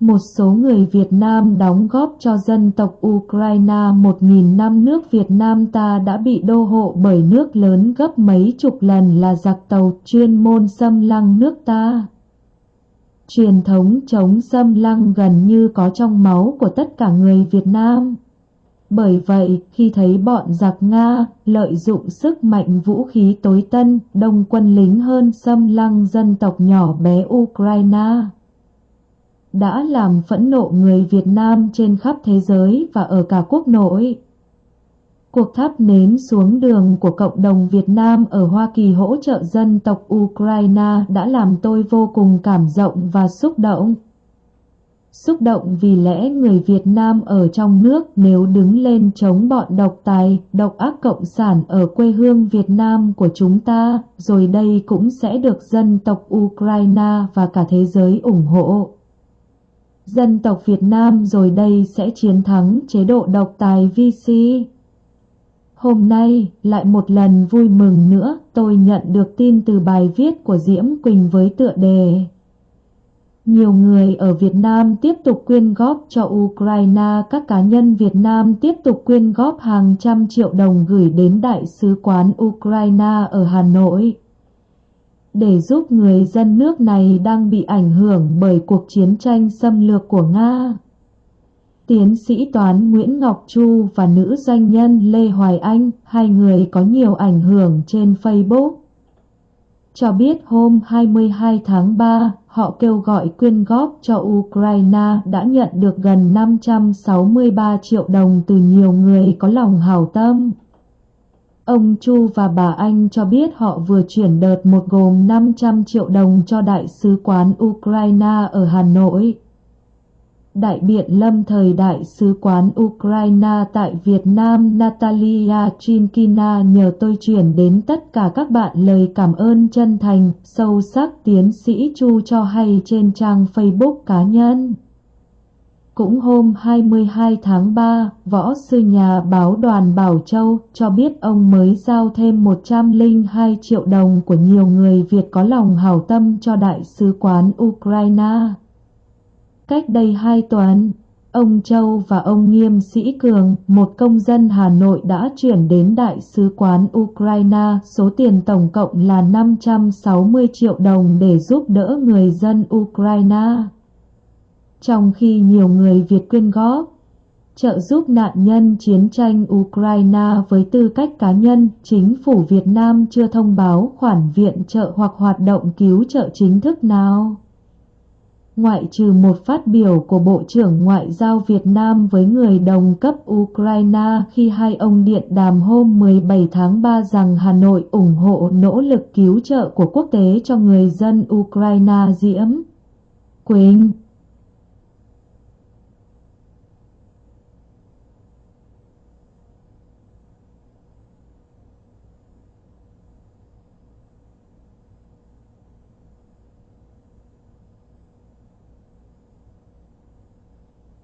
một số người Việt Nam đóng góp cho dân tộc Ukraine 1.000 năm nước Việt Nam ta đã bị đô hộ bởi nước lớn gấp mấy chục lần là giặc tàu chuyên môn xâm lăng nước ta. Truyền thống chống xâm lăng gần như có trong máu của tất cả người Việt Nam. Bởi vậy, khi thấy bọn giặc Nga lợi dụng sức mạnh vũ khí tối tân, đông quân lính hơn xâm lăng dân tộc nhỏ bé Ukraine, đã làm phẫn nộ người Việt Nam trên khắp thế giới và ở cả quốc nội. Cuộc thắp nến xuống đường của cộng đồng Việt Nam ở Hoa Kỳ hỗ trợ dân tộc Ukraine đã làm tôi vô cùng cảm động và xúc động. Xúc động vì lẽ người Việt Nam ở trong nước nếu đứng lên chống bọn độc tài, độc ác cộng sản ở quê hương Việt Nam của chúng ta, rồi đây cũng sẽ được dân tộc Ukraine và cả thế giới ủng hộ. Dân tộc Việt Nam rồi đây sẽ chiến thắng chế độ độc tài VC. Hôm nay, lại một lần vui mừng nữa, tôi nhận được tin từ bài viết của Diễm Quỳnh với tựa đề nhiều người ở Việt Nam tiếp tục quyên góp cho Ukraine, các cá nhân Việt Nam tiếp tục quyên góp hàng trăm triệu đồng gửi đến Đại sứ quán Ukraine ở Hà Nội để giúp người dân nước này đang bị ảnh hưởng bởi cuộc chiến tranh xâm lược của Nga. Tiến sĩ toán Nguyễn Ngọc Chu và nữ doanh nhân Lê Hoài Anh, hai người có nhiều ảnh hưởng trên Facebook cho biết hôm 22 tháng 3, họ kêu gọi quyên góp cho Ukraine đã nhận được gần 563 triệu đồng từ nhiều người có lòng hảo tâm. Ông Chu và bà Anh cho biết họ vừa chuyển đợt một gồm 500 triệu đồng cho Đại sứ quán Ukraine ở Hà Nội. Đại biện lâm thời Đại sứ quán Ukraine tại Việt Nam Natalia Chinkina nhờ tôi chuyển đến tất cả các bạn lời cảm ơn chân thành, sâu sắc tiến sĩ Chu cho hay trên trang Facebook cá nhân. Cũng hôm 22 tháng 3, võ sư nhà báo đoàn Bảo Châu cho biết ông mới giao thêm 102 triệu đồng của nhiều người Việt có lòng hảo tâm cho Đại sứ quán Ukraine. Cách đây hai tuần, ông Châu và ông Nghiêm Sĩ Cường, một công dân Hà Nội đã chuyển đến Đại sứ quán Ukraine số tiền tổng cộng là 560 triệu đồng để giúp đỡ người dân Ukraine. Trong khi nhiều người Việt quyên góp, trợ giúp nạn nhân chiến tranh Ukraine với tư cách cá nhân, chính phủ Việt Nam chưa thông báo khoản viện trợ hoặc hoạt động cứu trợ chính thức nào ngoại trừ một phát biểu của Bộ trưởng Ngoại giao Việt Nam với người đồng cấp Ukraine khi hai ông điện đàm hôm 17 tháng 3 rằng Hà Nội ủng hộ nỗ lực cứu trợ của quốc tế cho người dân Ukraine diễm. Quỳnh